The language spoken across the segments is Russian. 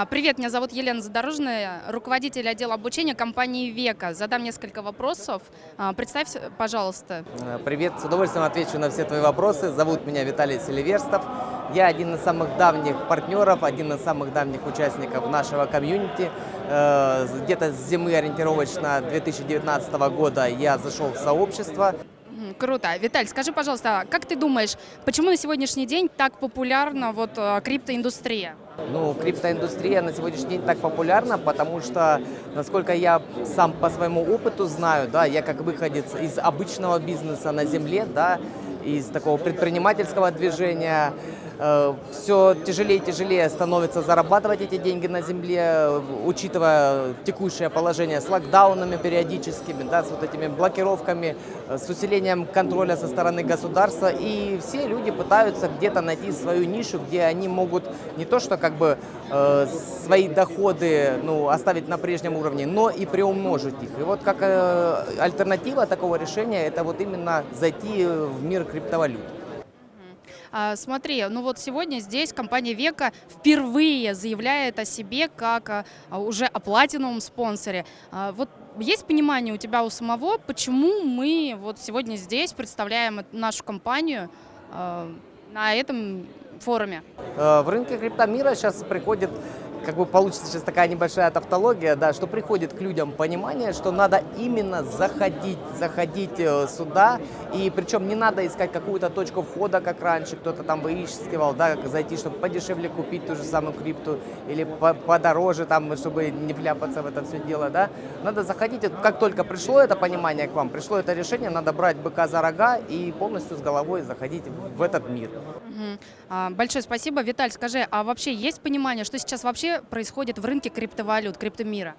А, Привет, меня зовут Елена Задорожная, руководитель отдела обучения компании «Века». Задам несколько вопросов. А, Представься, пожалуйста. Э, Привет, с удовольствием отвечу на все твои вопросы. Зовут меня Виталий Селиверстов. Я один из самых давних партнеров, один из самых давних участников нашего комьюнити. Э, Где-то с зимы ориентировочно 2019 года я зашел в сообщество. Круто. Виталь, скажи, пожалуйста, как ты думаешь, почему на сегодняшний день так популярна вот э, криптоиндустрия? Ну, криптоиндустрия на сегодняшний день так популярна, потому что, насколько я сам по своему опыту знаю, да, я как выходец из обычного бизнеса на земле, да, из такого предпринимательского движения, все тяжелее и тяжелее становится зарабатывать эти деньги на земле, э, учитывая текущее положение с локдаунами периодическими, да, с вот этими блокировками, э, с усилением контроля со стороны государства. И все люди пытаются где-то найти свою нишу, где они могут не то что как бы э, свои доходы ну, оставить на прежнем уровне, но и приумножить их. И вот как э, альтернатива такого решения, это вот именно зайти в мир криптовалют. А, Смотри, ну вот сегодня здесь компания «Века» впервые заявляет о себе как а, уже о платиновом спонсоре. А, Вот есть понимание у тебя у самого, почему мы вот сегодня здесь представляем нашу компанию на этом форуме? Э, В рынке криптомира сейчас приходит, как бы получится сейчас такая небольшая тавтология, да, что приходит к людям понимание, что надо именно заходить, заходить э, сюда, и причем не надо искать какую-то точку входа, как раньше кто-то там выискивал, да, как зайти, чтобы подешевле купить ту же самую крипту, или по- подороже, там, чтобы не вляпаться в это все дело, да. Надо заходить, как только пришло это понимание к вам, пришло это решение, надо брать быка за рога и полностью с головой заходить в этот мир. А, Большое спасибо. Виталь, скажи, а вообще есть понимание, что сейчас вообще происходит в рынке криптовалют, криптомира?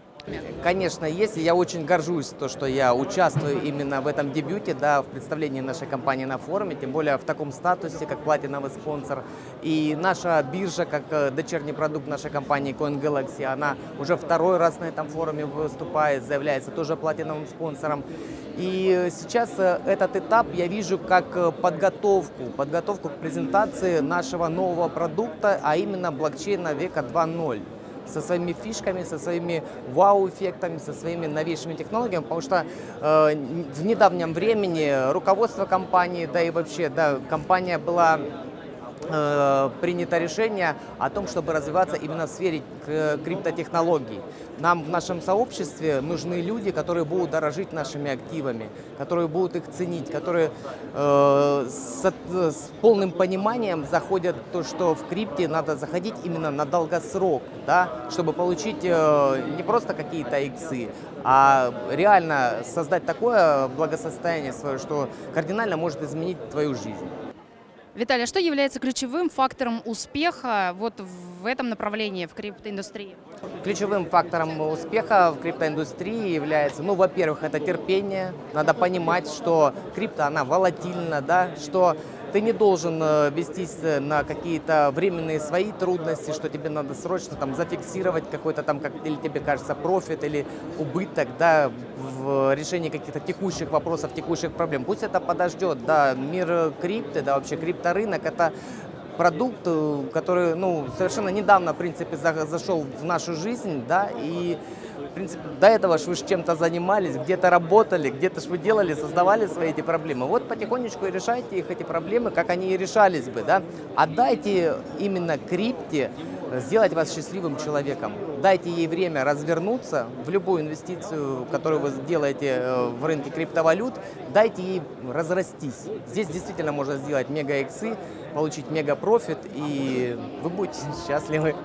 Конечно, есть. и Я очень горжусь, то, что я участвую именно в этом дебюте, да, в представлении нашей компании на форуме, тем более в таком статусе, как платиновый спонсор. И наша биржа, как э, дочерний продукт нашей компании Coin Galaxy, она уже второй раз на этом форуме выступает, заявляется тоже платиновым спонсором. И сейчас э, этот этап я вижу как э, подготовку, подготовку к презентации нашего нового продукта, а именно блокчейна века 2.0 со своими фишками, со своими вау-эффектами, со своими новейшими технологиями, потому что э, в недавнем времени руководство компании, да и вообще, да, компания была принято решение о том, чтобы развиваться именно в сфере к- криптотехнологий. Нам в нашем сообществе нужны люди, которые будут дорожить нашими активами, которые будут их ценить, которые э, с, с полным пониманием заходят то, что в крипте надо заходить именно на долгосрок, да, чтобы получить э, не просто какие-то иксы, а реально создать такое благосостояние свое, что кардинально может изменить твою жизнь. Виталий, а что является ключевым фактором успеха вот в этом направлении, в криптоиндустрии? Ключевым фактором успеха в криптоиндустрии является, ну, во-первых, это терпение. Надо понимать, что крипто, она волатильна, да, что ты не должен э, вестись э, на какие-то временные свои трудности, что тебе надо срочно там зафиксировать какой-то там, как или тебе кажется, профит или убыток, да, в решении каких-то текущих вопросов, текущих проблем. Пусть это подождет, да, мир крипты, да, вообще крипторынок, это продукт, э, который, ну, совершенно недавно, в принципе, за- зашел в нашу жизнь, да, и, в принципе, до этого ж вы чем-то занимались, где-то работали, где-то ж вы делали, создавали свои эти проблемы. Вот потихонечку и решайте их, эти проблемы, как они и решались бы, да. Отдайте именно крипте сделать вас счастливым человеком. Дайте ей время развернуться в любую инвестицию, которую вы сделаете э, в рынке криптовалют, дайте ей разрастись. Здесь действительно можно сделать мега-иксы, получить мега-профит, и вы будете счастливы.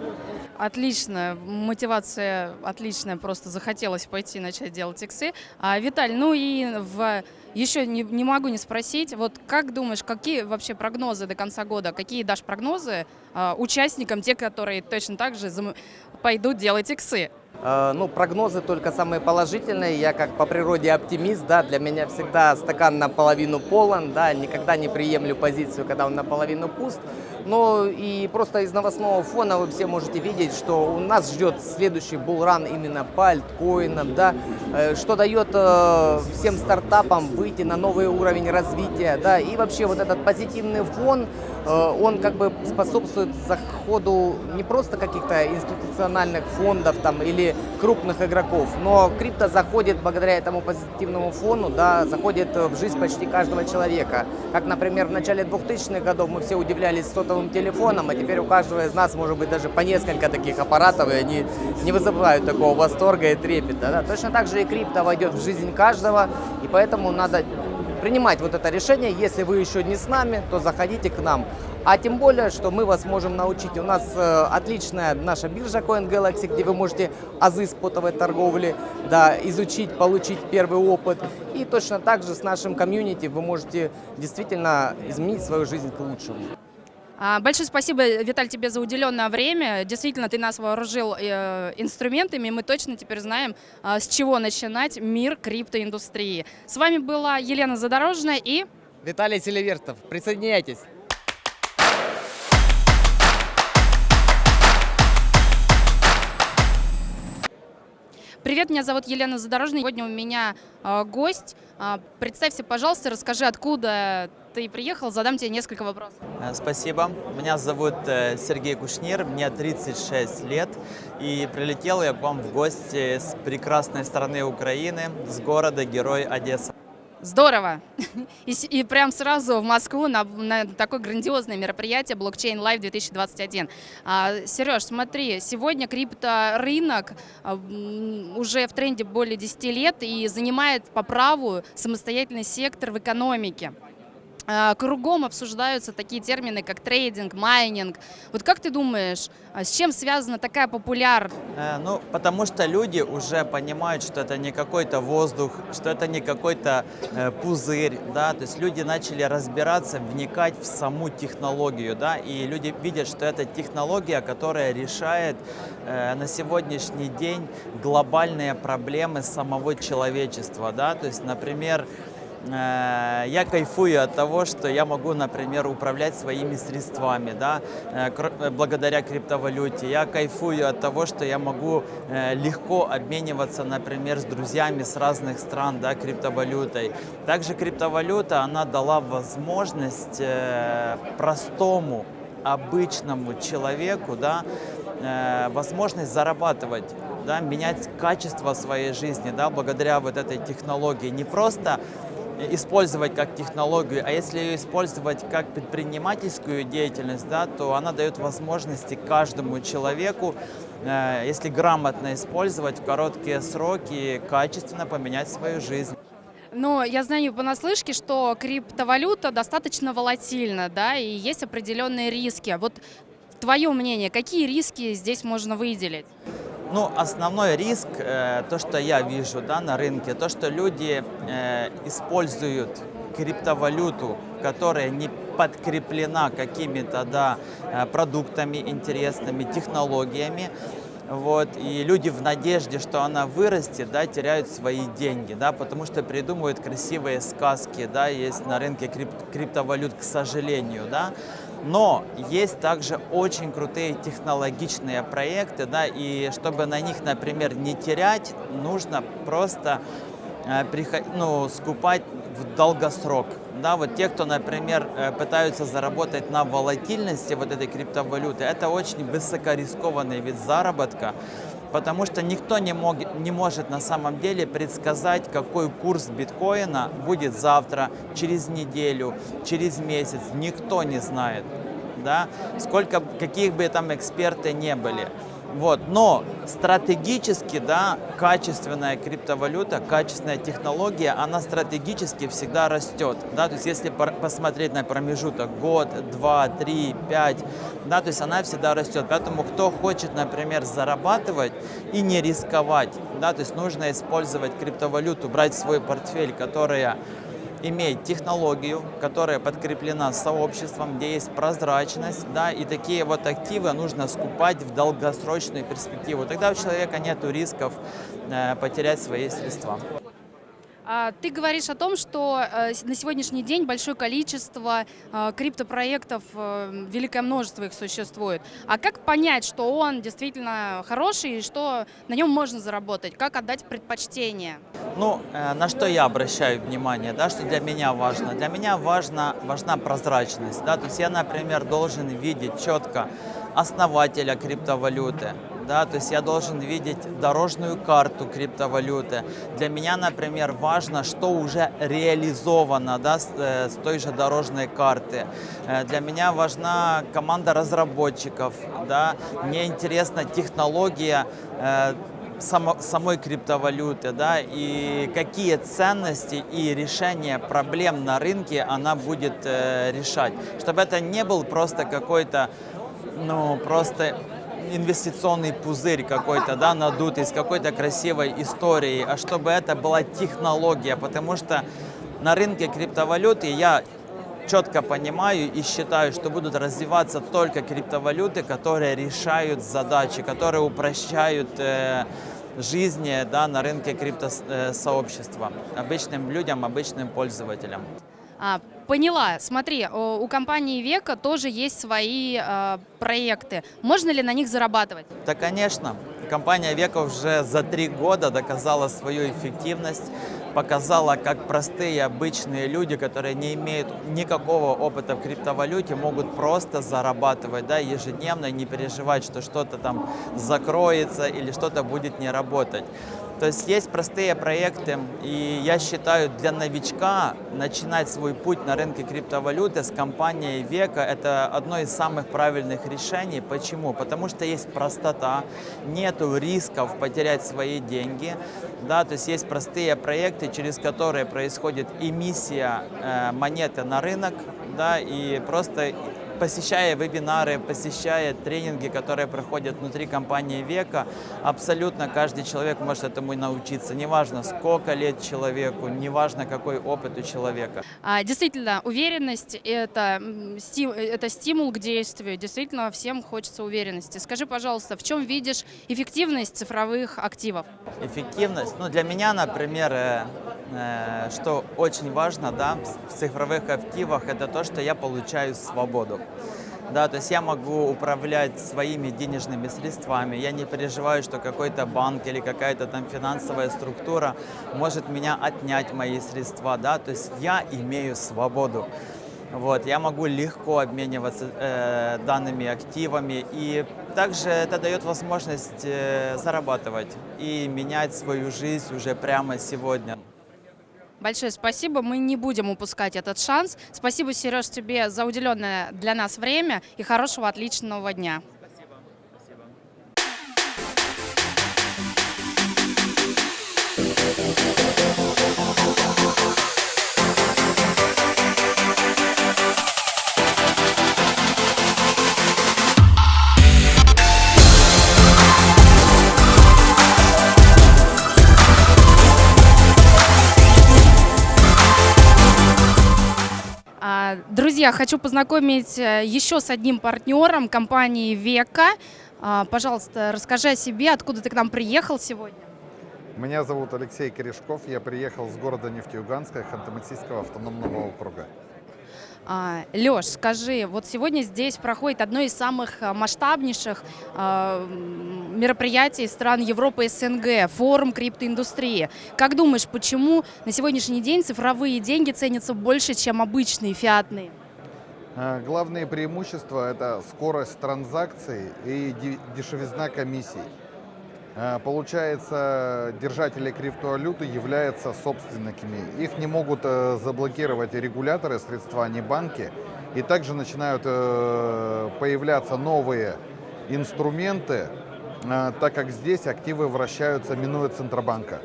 Отлично, мотивация отличная, просто захотелось пойти начать делать иксы. А, Виталь, ну и в... еще не, не могу не спросить, вот как думаешь, какие вообще прогнозы до конца года, какие дашь прогнозы а, участникам, те, которые точно так же зам- пойдут делать иксы? Э, Ну, прогнозы только самые положительные. Я как по природе оптимист, да, для меня всегда стакан наполовину полон, да, никогда не приемлю позицию, когда он наполовину пуст. Ну и просто из новостного фона вы все можете видеть, что у нас ждет следующий булран именно по альткоинам, да, э, что дает э, всем стартапам выйти на новый уровень развития, да, и вообще вот этот позитивный фон, он как бы способствует заходу не просто каких-то институциональных фондов там или крупных игроков, но крипто заходит благодаря этому позитивному фону, да, заходит в жизнь почти каждого человека. Как, например, в начале 2000-х годов мы все удивлялись сотовым телефоном, а теперь у каждого из нас может быть даже по несколько таких аппаратов, и они не вызывают такого восторга и трепета. Да. Точно так же и крипто войдет в жизнь каждого, и поэтому надо принимать вот это решение. Если вы еще не с нами, то заходите к нам. А тем более, что мы вас можем научить. У нас э, отличная наша биржа Coin Galaxy, где вы можете азы спотовой торговли да, изучить, получить первый опыт. И точно так же с нашим комьюнити вы можете действительно изменить свою жизнь к лучшему. А, большое спасибо, Виталь, тебе за уделенное время. Действительно, ты нас вооружил э, инструментами, мы точно теперь знаем, э, с чего начинать мир криптоиндустрии. С вами была Елена Задорожная и... Виталий Селивертов. Присоединяйтесь. Привет, меня зовут Елена Задорожная. Сегодня у меня э, гость. Э, представься, пожалуйста, расскажи, откуда ты приехал, задам тебе несколько вопросов. Э, спасибо. Меня зовут э, Сергей Кушнир, мне 36 лет. И прилетел я к вам в гости с прекрасной стороны Украины, с города Герой Одесса. Здорово! И, и прям сразу в Москву на, на такое грандиозное мероприятие Blockchain Live 2021. А, Сереж, смотри, сегодня крипторынок а, уже в тренде более 10 лет и занимает по праву самостоятельный сектор в экономике. А, кругом обсуждаются такие термины, как трейдинг, майнинг. Вот как ты думаешь, а с чем связана такая популярность? Э, ну, потому что люди уже понимают, что это не какой-то воздух, что это не какой-то э, пузырь, да, то есть люди начали разбираться, вникать в саму технологию, да, и люди видят, что это технология, которая решает э, на сегодняшний день глобальные проблемы самого человечества, да, то есть, например, я кайфую от того, что я могу, например, управлять своими средствами, да, э, э, благодаря криптовалюте. Я кайфую от того, что я могу легко обмениваться, например, с друзьями с разных стран, да, криптовалютой. Также криптовалюта, она дала возможность простому, обычному человеку, да, возможность зарабатывать да, менять качество своей жизни да, благодаря вот этой технологии. Не просто использовать как технологию, а если ее использовать как предпринимательскую деятельность, да, то она дает возможности каждому человеку, э, если грамотно использовать в короткие сроки, качественно поменять свою жизнь. Но я знаю понаслышке, что криптовалюта достаточно волатильна, да, и есть определенные риски. Вот твое мнение, какие риски здесь можно выделить? Ну, основной риск, э, то, что я вижу да, на рынке, то, что люди э, используют криптовалюту, которая не подкреплена какими-то да, э, продуктами интересными, технологиями, вот, и люди в надежде, что она вырастет, да, теряют свои деньги, да, потому что придумывают красивые сказки, да, есть на рынке крип криптовалют, к сожалению, да, но есть также очень крутые технологичные проекты, да, и чтобы на них, например, не терять, нужно просто э, ну, скупать в долгосрок. Да, вот те, кто, например, э, пытаются заработать на волатильности вот этой криптовалюты, это очень высокорискованный вид заработка, потому что никто не, мог, не может на самом деле предсказать, какой курс биткоина будет завтра, через неделю, через месяц. Никто не знает, да, сколько, каких бы там эксперты не были. Вот. Но стратегически, да, качественная криптовалюта, качественная технология, она стратегически всегда растет. Да? То есть если посмотреть на промежуток год, два, три, пять, да, то есть она всегда растет. Поэтому кто хочет, например, зарабатывать и не рисковать, да, то есть нужно использовать криптовалюту, брать свой портфель, которая имеет технологию, которая подкреплена сообществом, где есть прозрачность, да, и такие вот активы нужно скупать в долгосрочную перспективу. Тогда у человека нет рисков э, потерять свои средства. А, Ты говоришь о том, что э, на сегодняшний день большое количество э, криптопроектов, э, великое множество их существует. А как понять, что он действительно хороший и что на нем можно заработать? Как отдать предпочтение? Ну, на что я обращаю внимание, да, что для меня важно? Для меня важно, важна прозрачность, да, то есть я, например, должен видеть четко основателя криптовалюты, да, то есть я должен видеть дорожную карту криптовалюты. Для меня, например, важно, что уже реализовано, да, с, э, с той же дорожной карты. Э, Для меня важна команда разработчиков, да, мне интересна технология, э, само- самой криптовалюты, да, и какие ценности и решения проблем на рынке она будет э, решать. Чтобы это не был просто какой-то, ну, просто инвестиционный пузырь какой-то, да, надутый с какой-то красивой историей, а чтобы это была технология, потому что на рынке криптовалюты я четко понимаю и считаю, что будут развиваться только криптовалюты, которые решают задачи, которые упрощают э, жизни да, на рынке криптосообщества обычным людям, обычным пользователям. Поняла. Смотри, у компании Века тоже есть свои э, проекты. Можно ли на них зарабатывать? Да, конечно. Компания Века уже за три года доказала свою эффективность, показала, как простые обычные люди, которые не имеют никакого опыта в криптовалюте, могут просто зарабатывать да, ежедневно и не переживать, что что-то там закроется или что-то будет не работать. То есть есть простые проекты, и я считаю, для новичка начинать свой путь на рынке криптовалюты с компанией Века – это одно из самых правильных решений. Почему? Потому что есть простота, нету рисков потерять свои деньги, да, то есть есть простые проекты, через которые происходит эмиссия э, монеты на рынок, да, и просто посещая вебинары, посещая тренинги, которые проходят внутри компании Века, абсолютно каждый человек может этому научиться. Неважно, сколько лет человеку, неважно, какой опыт у человека. А, действительно, уверенность это, это стимул к действию. Действительно, всем хочется уверенности. Скажи, пожалуйста, в чем видишь эффективность цифровых активов? Эффективность, ну для меня, например, э, что очень важно, да, в цифровых активах, это то, что я получаю свободу. Да, то есть я могу управлять своими денежными средствами, я не переживаю, что какой-то банк или какая-то там финансовая структура может меня отнять мои средства, да, то есть я имею свободу. Вот, я могу легко обмениваться э, данными активами, и также это дает возможность э, зарабатывать и менять свою жизнь уже прямо сегодня. Большое спасибо. Мы не будем упускать этот шанс. Спасибо, Сереж, тебе за уделенное для нас время и хорошего, отличного дня. Друзья, хочу познакомить э, еще с одним партнером компании Века. А, Пожалуйста, расскажи о себе, откуда ты к нам приехал сегодня. Меня зовут Алексей Корешков, я приехал с города Нефтеюганска, Ханты-Мансийского автономного округа. Леш, скажи, вот сегодня здесь проходит одно из самых а, масштабнейших а, мероприятий стран Европы и СНГ, форум криптоиндустрии. Как думаешь, почему на сегодняшний день цифровые деньги ценятся больше, чем обычные фиатные? Э, Главные преимущества – это скорость транзакций и де- дешевизна комиссий. Э, Получается, держатели криптовалюты являются собственниками. Их не могут э, заблокировать регуляторы, средства, а не банки. И также начинают появляться новые инструменты, так как здесь активы вращаются, минуя Центробанка.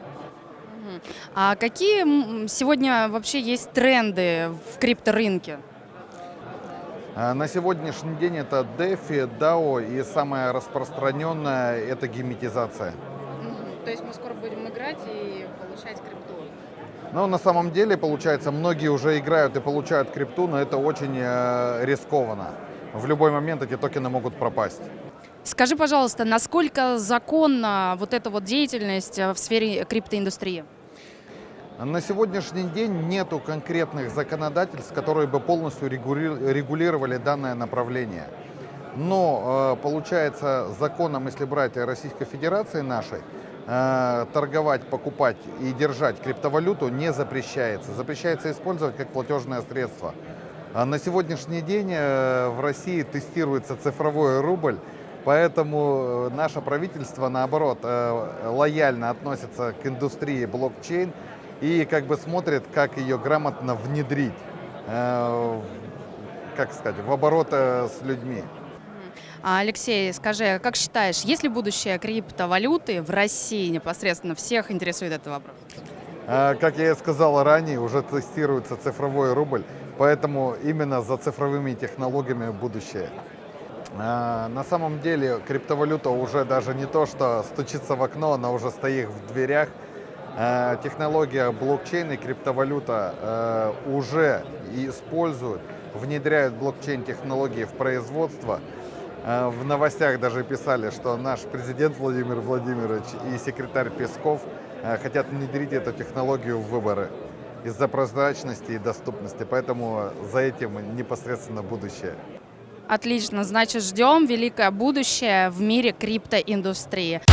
А какие сегодня вообще есть тренды в крипторынке? А На сегодняшний день это DeFi, DAO и самое распространенное это геметизация. То есть мы скоро будем играть и получать крипту. Но на самом деле, получается, многие уже играют и получают крипту, но это очень э, рискованно. В любой момент эти токены могут пропасть. Скажи, пожалуйста, насколько законна вот эта вот деятельность э, в сфере криптоиндустрии? На сегодняшний день нету конкретных законодательств, которые бы полностью регули- регулировали данное направление. Но э, получается законом, если брать Российской Федерации нашей, э, торговать, покупать и держать криптовалюту не запрещается. Запрещается использовать как платежное средство. А на сегодняшний день э, в России тестируется цифровой рубль, поэтому наше правительство, наоборот, лояльно относится к индустрии блокчейн и как бы смотрит, как ее грамотно внедрить, э, как сказать, в оборот э, с людьми. А, Алексей, скажи, как считаешь, есть ли будущее криптовалюты в России непосредственно? Всех интересует этот вопрос. А, Как я и сказал ранее, уже тестируется цифровой рубль, поэтому именно за цифровыми технологиями будущее. А, На самом деле криптовалюта уже даже не то, что стучится в окно, она уже стоит в дверях. А, Технология блокчейн и криптовалюта э, уже используют, внедряют блокчейн-технологии в производство. А, В новостях даже писали, что наш президент Владимир Владимирович и секретарь Песков э, хотят внедрить эту технологию в выборы из-за прозрачности и доступности. Поэтому за этим непосредственно будущее. Отлично, значит, ждем великое будущее в мире криптоиндустрии.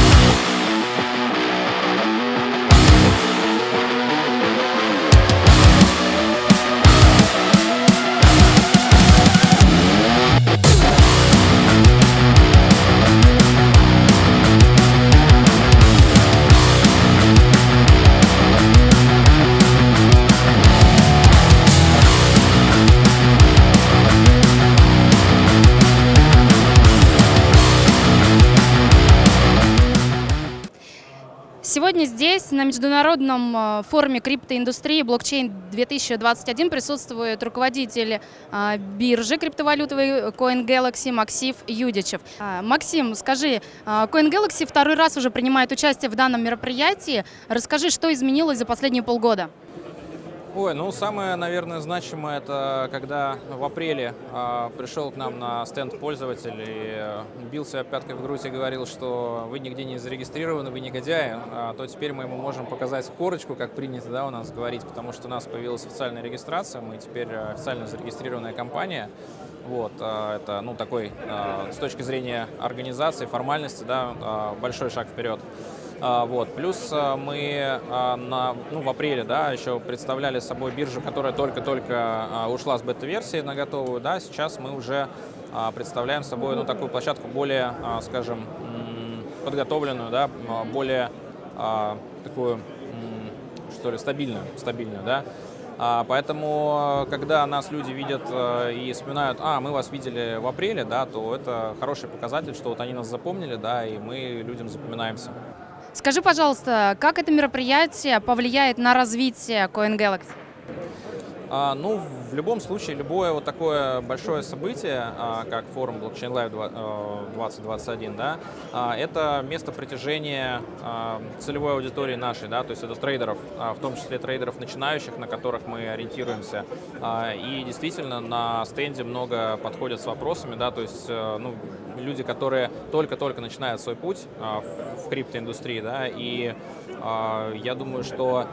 На международном э, форуме криптоиндустрии блокчейн 2021 присутствует руководитель э, биржи криптовалютовой CoinGalaxy Максим Юдичев. А, Максим, скажи, э, CoinGalaxy второй раз уже принимает участие в данном мероприятии. Расскажи, что изменилось за последние полгода? Ой, ну самое, наверное, значимое это когда в апреле а, пришел к нам на стенд пользователь и э, бил себя пяткой в грудь и говорил, что вы нигде не зарегистрированы, вы негодяи, а, то теперь мы ему можем показать корочку, как принято да, у нас говорить, потому что у нас появилась официальная регистрация, мы теперь э, официально зарегистрированная компания. Вот, а, это, ну, такой, а, с точки зрения организации, формальности, да, а, большой шаг вперед. А, Вот. Плюс а, мы а, на, ну, в апреле да, еще представляли собой биржу, которая только-только ушла с бета-версии на готовую. Да. Сейчас мы уже представляем собой ну, такую площадку более, скажем, подготовленную, да, более такую, что ли, стабильную, стабильную, да. Поэтому, когда нас люди видят и вспоминают, а, мы вас видели в апреле, да, то это хороший показатель, что вот они нас запомнили, да, и мы людям запоминаемся. Скажи, пожалуйста, как это мероприятие повлияет на развитие? А, ну, в любом случае, любое вот такое большое событие, а, как форум Blockchain Live два- э, 2021, да, а, это место притяжения а, целевой аудитории нашей, да, то есть это трейдеров, а, в том числе трейдеров начинающих, на которых мы ориентируемся. А, И действительно на стенде много подходят с вопросами, да, то есть э, ну, люди, которые только-только начинают свой путь а, в криптоиндустрии, да, и а, я думаю, что а,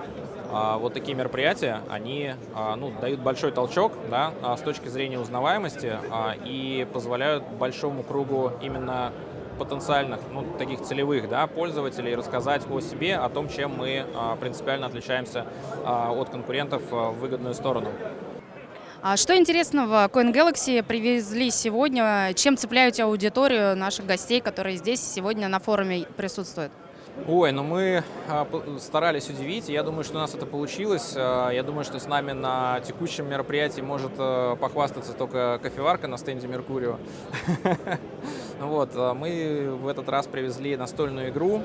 вот такие мероприятия, они а, ну, дают большой толчок да, а, с точки зрения узнаваемости а, и позволяют большому кругу именно потенциальных, ну, таких целевых да, пользователей рассказать о себе, о том, чем мы а, принципиально отличаемся а, от конкурентов а, в выгодную сторону. А что интересного CoinGalaxy привезли сегодня? Чем цепляете аудиторию наших гостей, которые здесь сегодня на форуме присутствуют? Ой, ну мы а, старались удивить, я думаю, что у нас это получилось. А, Я думаю, что с нами на текущем мероприятии может э, похвастаться только кофеварка на стенде Меркурио. Вот, а, мы в этот раз привезли настольную игру,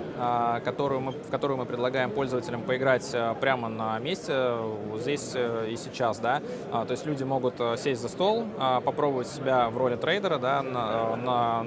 которую мы, в которую мы предлагаем пользователям поиграть прямо на месте, вот здесь э, и сейчас, да. То есть люди могут э, сесть за стол, попробовать себя в роли трейдера, да, на, на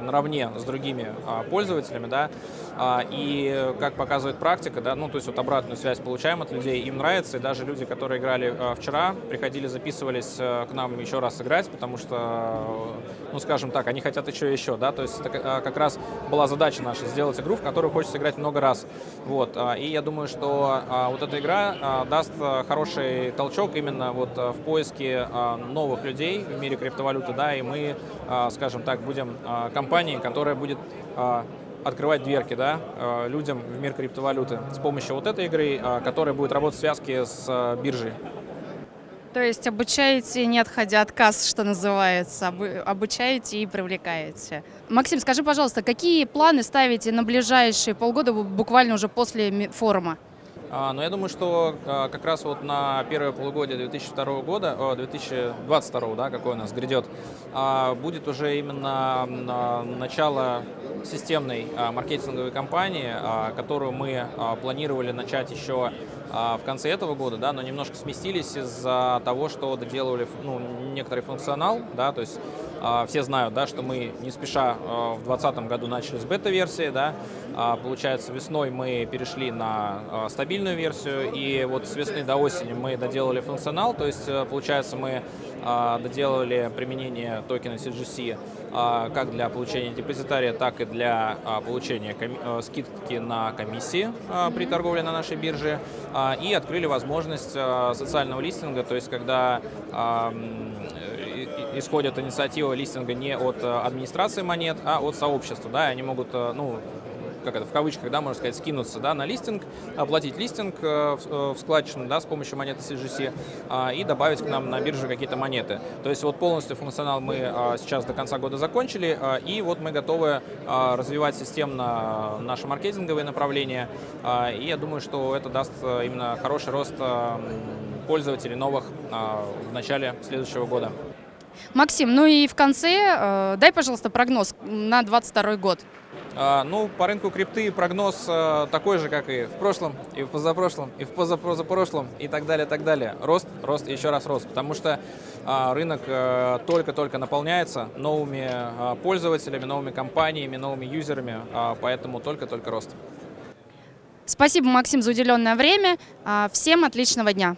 наравне с другими а, пользователями, да, а, и как показывает практика, да, ну, то есть вот обратную связь получаем от людей, им нравится, и даже люди, которые играли а, вчера, приходили, записывались а, к нам еще раз играть, потому что, ну, скажем так, они хотят еще и еще, да, то есть это а, как раз была задача наша сделать игру, в которую хочется играть много раз, вот, а, и я думаю, что а, вот эта игра а, даст а, хороший толчок именно вот а, в поиске а, новых людей в мире криптовалюты, да, и мы, а, скажем так, будем компанией, которая будет а, открывать дверки да, а, людям в мир криптовалюты с помощью вот этой игры, а, которая будет работать в связке с биржей. То есть обучаете, не отходя от касс, что называется, обу- обучаете и привлекаете. Максим, скажи, пожалуйста, какие планы ставите на ближайшие полгода, бу- буквально уже после форума? А, Но я думаю, что а, как раз вот на первое полугодие 2002 года, о, 2022, да, какой у нас грядет, а, будет уже именно начало системной маркетинговой кампании, которую мы планировали начать еще в конце этого года, да, но немножко сместились из-за того, что доделывали ну, некоторый функционал, да, то есть все знают, да, что мы не спеша а, в 2020 году начали с бета-версии, да, а, получается весной мы перешли на а, стабильную версию, и вот с весны до осени мы доделали функционал, то есть э, получается мы а, доделали применение токена CGC а, как для получения депозитария, так и для а, получения э, скидки на комиссии а, при торговле на нашей бирже, а, и открыли возможность а, социального листинга, то есть когда а, исходит инициатива листинга не от э, администрации монет, а от сообщества, да, и они могут, э, ну, как это, в кавычках, да, можно сказать, скинуться, да, на листинг, оплатить листинг э, в, складчину, да, с помощью монеты CGC а, и добавить к нам на бирже какие-то монеты. То есть вот полностью функционал мы а, сейчас до конца года закончили, а, и вот мы готовы развивать системно наше маркетинговое направление, а, и я думаю, что это даст именно хороший рост пользователей новых в начале следующего года. Максим, ну и в конце э, дай, пожалуйста, прогноз на 22 год. А, Ну, по рынку крипты прогноз э, такой же, как и в прошлом, и в позапрошлом, и в позапозапрошлом, и так далее, так далее. Рост, рост и еще раз рост, потому что а, рынок э, только-только наполняется новыми а, пользователями, новыми компаниями, новыми юзерами, а, поэтому только-только рост. Спасибо, Максим, за уделенное время. А, Всем отличного дня.